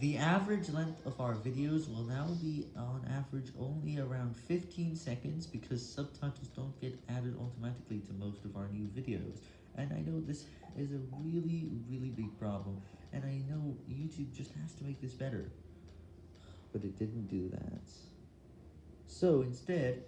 The average length of our videos will now be on average only around 15 seconds because subtitles don't get added automatically to most of our new videos, and I know this is a really, really big problem, and I know YouTube just has to make this better, but it didn't do that. So instead,